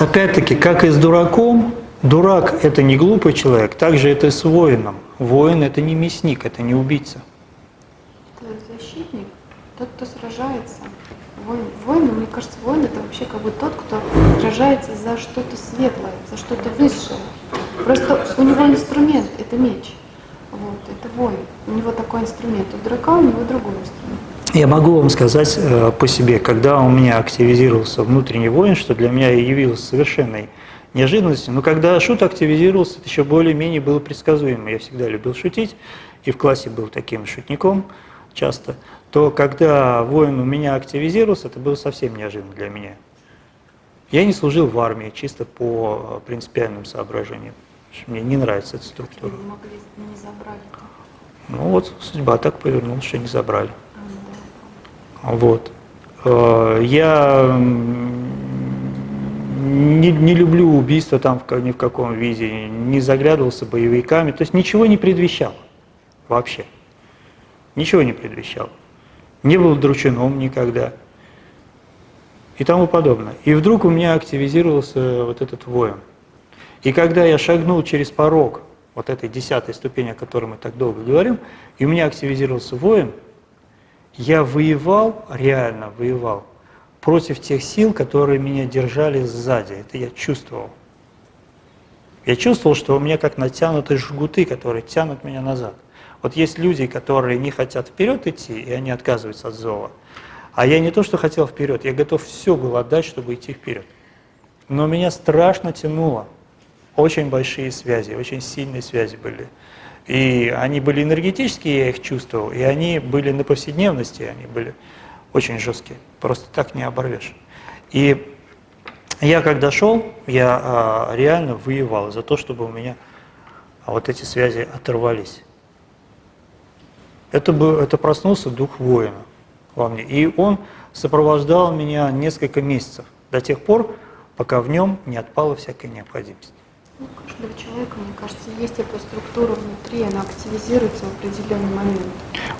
Опять-таки, как и с дураком, дурак – это не глупый человек, также это и с воином. Воин – это не мясник, это не убийца. Это защитник, тот, кто сражается. Воин, воин, мне кажется, воин это вообще как бы тот, кто сражается за что-то светлое, за что-то высшее. Просто у него инструмент – это меч. Вот, это воин. У него такой инструмент. У дурака у него другой инструмент. Я могу вам сказать э, по себе, когда у меня активизировался внутренний воин, что для меня явилось совершенной неожиданностью, но когда шут активизировался, это еще более-менее было предсказуемо. Я всегда любил шутить, и в классе был таким шутником часто, то когда воин у меня активизировался, это было совсем неожиданно для меня. Я не служил в армии чисто по принципиальным соображениям. Мне не нравится эта структура. Не могли, не забрали. Ну вот, судьба так повернулась, что не забрали. Вот. Э, я не, не люблю убийства там ни в каком виде, не заглядывался боевиками, то есть ничего не предвещал вообще. Ничего не предвещал. Не был дручином никогда и тому подобное. И вдруг у меня активизировался вот этот воин. И когда я шагнул через порог вот этой десятой ступени, о которой мы так долго говорим, и у меня активизировался воин, я воевал, реально воевал, против тех сил, которые меня держали сзади. Это я чувствовал. Я чувствовал, что у меня как натянутые жгуты, которые тянут меня назад. Вот есть люди, которые не хотят вперед идти, и они отказываются от зова. А я не то, что хотел вперед, я готов все был отдать, чтобы идти вперед. Но меня страшно тянуло. Очень большие связи, очень сильные связи были. И они были энергетические, я их чувствовал, и они были на повседневности, они были очень жесткие. Просто так не оборвешь. И я когда шел, я а, реально воевал за то, чтобы у меня вот эти связи оторвались. Это, был, это проснулся дух воина во мне. И он сопровождал меня несколько месяцев, до тех пор, пока в нем не отпала всякая необходимость. У каждого человека, мне кажется, есть эта структура внутри, она активизируется в определенный момент.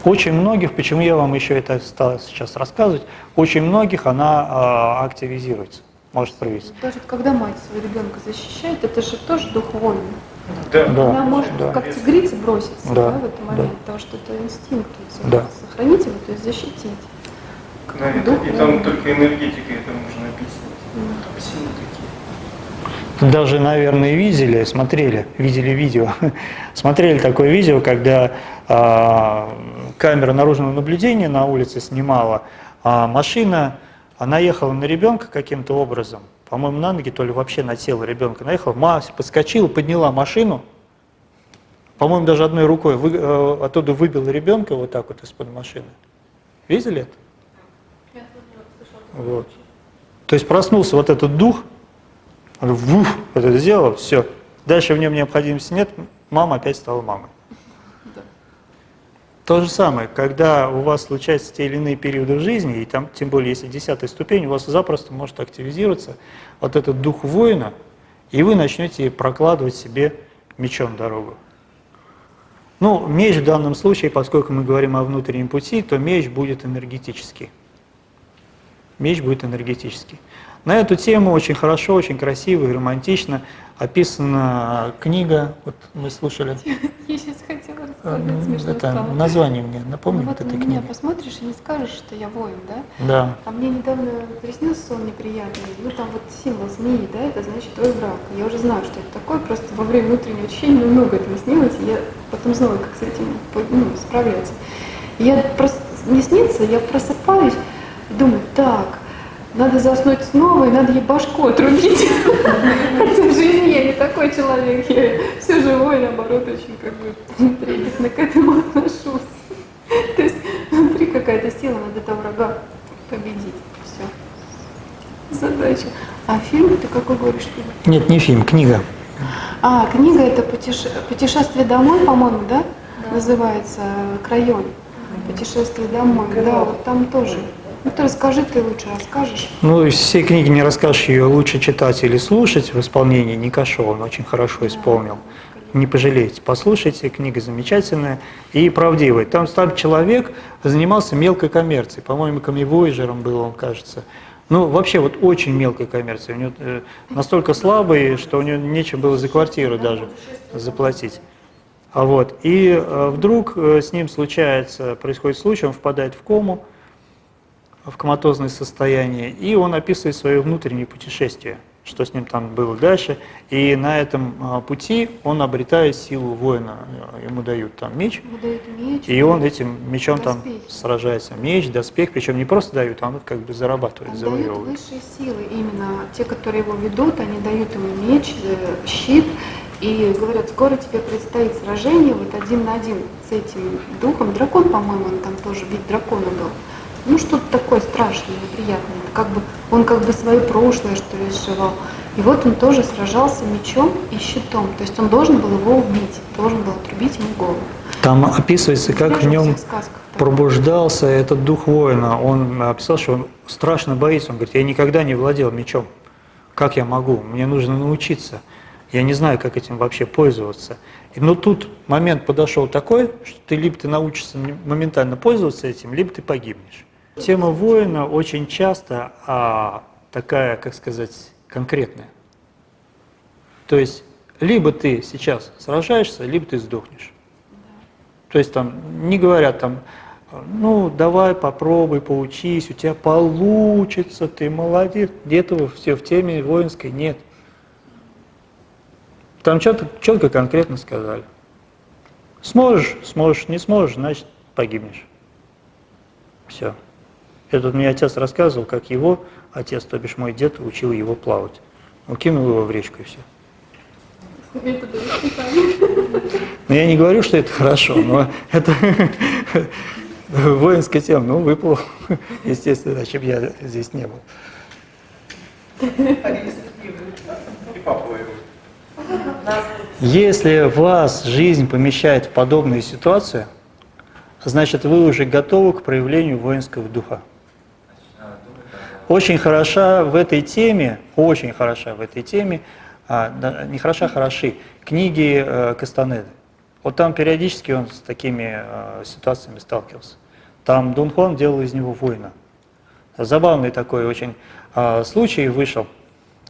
Очень многих, почему я вам еще это стал сейчас рассказывать, очень многих она э, активизируется, может проявиться. Даже когда мать своего ребенка защищает, это же тоже дух воина. Да. да. Она может да. как тигрица броситься да. Да, в этот момент, да. потому что это инстинкт. Да. Сохранить его, то есть защитить. Да, и, Дух и там только энергетикой это можно описывать. Mm. Там силы такие. Даже, наверное, видели, смотрели, видели видео, смотрели такое видео, когда э, камера наружного наблюдения на улице снимала, а машина, она ехала на ребенка каким-то образом, по-моему, на ноги, то ли вообще на тело ребенка наехала, мама подскочила, подняла машину, по-моему, даже одной рукой вы, э, оттуда выбила ребенка вот так вот из-под машины. Видели это? Вот. То есть проснулся вот этот дух, он вуф, это сделал, все. Дальше в нем необходимости нет, мама опять стала мамой. Да. То же самое, когда у вас случаются те или иные периоды в жизни, и там, тем более, если десятая ступень, у вас запросто может активизироваться вот этот дух воина, и вы начнете прокладывать себе мечом дорогу. Ну, меч в данном случае, поскольку мы говорим о внутреннем пути, то меч будет энергетический. Меч будет энергетический. На эту тему очень хорошо, очень красиво и романтично описана книга, вот мы слушали. Я сейчас хотела рассказать смешную Это стало. название мне напомни Ну вот вот этой меня книги. посмотришь и не скажешь, что я воин, да? Да. А мне недавно приснился сон неприятный. Ну там вот символ змеи, да, это значит твой враг. Я уже знаю, что это такое, просто во время утреннего очищения много этого снилось, и я потом знала, как с этим ну, справляться. Я просто не снится, я просыпаюсь и думаю, так, надо заснуть снова, и надо ей башку отрубить. Хотя в жизни я не такой человек, я все живой, наоборот, очень как бы трепетно к этому отношусь. То есть внутри какая-то сила, надо этого врага победить. Все. Задача. А фильм ты какой говоришь фильм? Нет, не фильм, книга. А, книга это путеше- «Путешествие домой», по-моему, да? Называется «Крайон». «Путешествие домой». Да, вот там тоже. Ну расскажи, ты лучше расскажешь. Ну, из всей книги не расскажешь, ее лучше читать или слушать в исполнении Никашова, он очень хорошо исполнил. Не пожалеете, послушайте, книга замечательная и правдивая. Там там человек занимался мелкой коммерцией, по-моему, камевояжером был он, кажется. Ну, вообще, вот очень мелкая коммерция. У него э, настолько слабый, что у него нечем было за квартиру даже заплатить. А вот, и э, вдруг э, с ним случается, происходит случай, он впадает в кому, в коматозное состояние, и он описывает свое внутреннее путешествие, что с ним там было дальше. И на этом а, пути он обретает силу воина. Ему дают там меч, Ему дают меч. и он этим мечом там Доспехи. сражается. Меч, доспех, причем не просто дают, а он как бы зарабатывает, Он завоевывает. высшие силы, именно те, которые его ведут, они дают ему меч, э, щит, и говорят, скоро тебе предстоит сражение вот один на один с этим духом. Дракон, по-моему, он там тоже вид дракона был. Ну, что-то такое страшное, неприятное. Это Как бы, он как бы свое прошлое, что ли, сживал. И вот он тоже сражался мечом и щитом. То есть он должен был его убить, должен был отрубить ему голову. Там описывается, как в нем пробуждался этот дух воина. Он описал, что он страшно боится. Он говорит, я никогда не владел мечом. Как я могу? Мне нужно научиться. Я не знаю, как этим вообще пользоваться. Но тут момент подошел такой, что ты либо ты научишься моментально пользоваться этим, либо ты погибнешь. Тема воина очень часто а, такая, как сказать, конкретная. То есть либо ты сейчас сражаешься, либо ты сдохнешь. То есть там не говорят там, ну давай попробуй, поучись, у тебя получится, ты молодец. Где-то все в теме воинской нет. Там четко, четко конкретно сказали. Сможешь, сможешь, не сможешь, значит погибнешь. Все. Это мне отец рассказывал, как его отец, то бишь мой дед, учил его плавать. Он кинул его в речку и все. Воспитания. Ну, я не говорю, что это хорошо, но это воинская тема. Ну, выплыл, естественно, иначе я здесь не был. Если вас жизнь помещает в подобные ситуации, значит, вы уже готовы к проявлению воинского духа. Очень хороша в этой теме, очень хороша в этой теме, а, не хороша, а хороши, книги э, Кастанеды. Вот там периодически он с такими э, ситуациями сталкивался. Там Дон Хуан делал из него воина. Забавный такой очень э, случай вышел.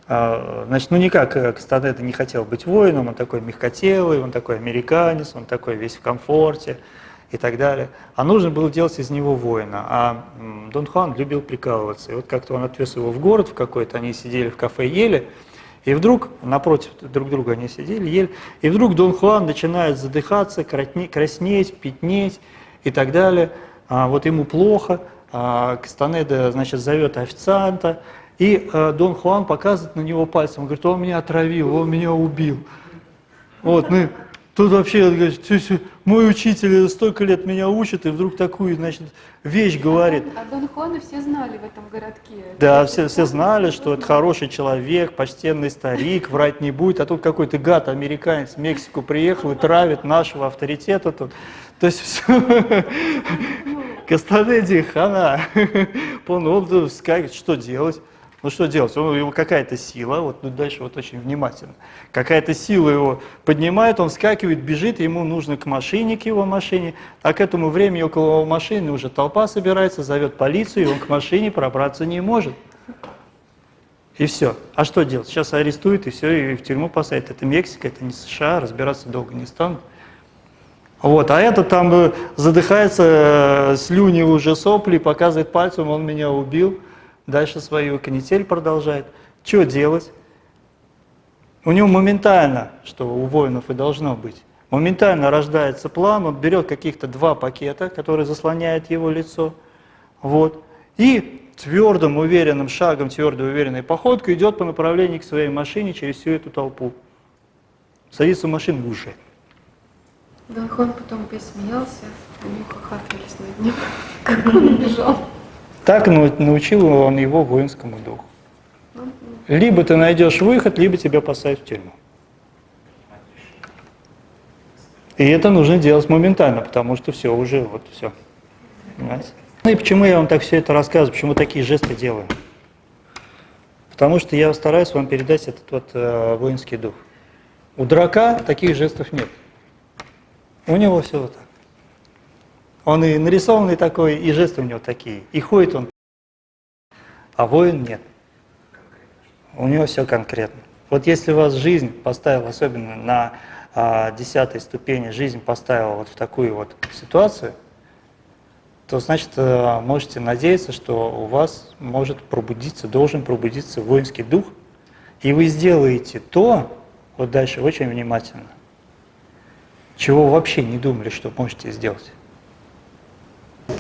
А, Значит, ну никак э, Кастанеда не хотел быть воином, он такой мягкотелый, он такой американец, он такой весь в комфорте и так далее. А нужно было делать из него воина. А Дон Хуан любил прикалываться. И вот как-то он отвез его в город в какой-то, они сидели в кафе, ели, и вдруг, напротив друг друга они сидели, ели, и вдруг Дон Хуан начинает задыхаться, краснеть, пятнеть и так далее. А, вот ему плохо, а, Кастанеда, значит, зовет официанта, и э, Дон Хуан показывает на него пальцем, говорит, он меня отравил, он меня убил. Вот, ну, тут вообще, говорит, «Тю- тю, мой учитель столько лет меня учит, и вдруг такую, значит, вещь говорит. А Дон Хуана все знали в этом городке. Да, все, все знали, что это хороший человек, почтенный старик, врать не будет, а тут какой-то гад, американец в Мексику приехал и травит нашего авторитета тут. То есть все, Кастанеди хана, он скажет, что делать. Ну что делать? У него какая-то сила, вот тут дальше вот очень внимательно. Какая-то сила его поднимает, он вскакивает, бежит, ему нужно к машине, к его машине, а к этому времени около его машины уже толпа собирается, зовет полицию, и он к машине пробраться не может. И все. А что делать? Сейчас арестуют, и все, и в тюрьму посадят. Это Мексика, это не США, разбираться долго не станут. Вот, а этот там э, задыхается, э, слюни уже сопли, показывает пальцем, он меня убил. Дальше свою канитель продолжает. Что делать? У него моментально, что у воинов и должно быть, моментально рождается план, он берет каких-то два пакета, которые заслоняют его лицо, вот, и твердым, уверенным шагом, твердой, уверенной походкой идет по направлению к своей машине через всю эту толпу. Садится в машину. Дон Хуан потом посмеялся, они хохотались над ним, как он бежал. Так нау- научил он его воинскому духу. Либо ты найдешь выход, либо тебя посадят в тюрьму. И это нужно делать моментально, потому что все, уже вот все. Понимаете? Ну и почему я вам так все это рассказываю, почему такие жесты делаю? Потому что я стараюсь вам передать этот вот э, воинский дух. У дурака таких жестов нет. У него все вот так. Он и нарисованный такой, и жесты у него такие. И ходит он А воин нет. У него все конкретно. Вот если вас жизнь поставила, особенно на а, десятой ступени, жизнь поставила вот в такую вот ситуацию, то значит э, можете надеяться, что у вас может пробудиться, должен пробудиться воинский дух, и вы сделаете то, вот дальше очень внимательно, чего вообще не думали, что можете сделать.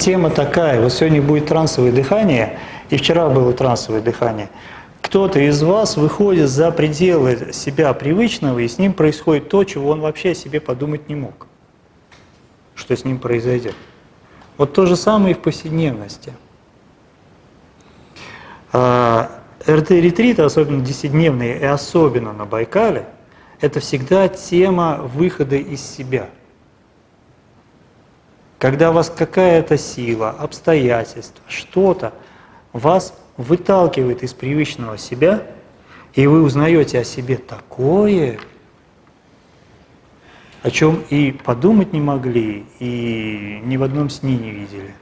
Тема такая, вот сегодня будет трансовое дыхание, и вчера было трансовое дыхание. Кто-то из вас выходит за пределы себя привычного, и с ним происходит то, чего он вообще о себе подумать не мог, что с ним произойдет. Вот то же самое и в повседневности. А, РТ-ретриты, особенно десятидневные и особенно на Байкале, это всегда тема выхода из себя. Когда вас какая-то сила, обстоятельства, что-то вас выталкивает из привычного себя, и вы узнаете о себе такое, о чем и подумать не могли, и ни в одном сне не видели.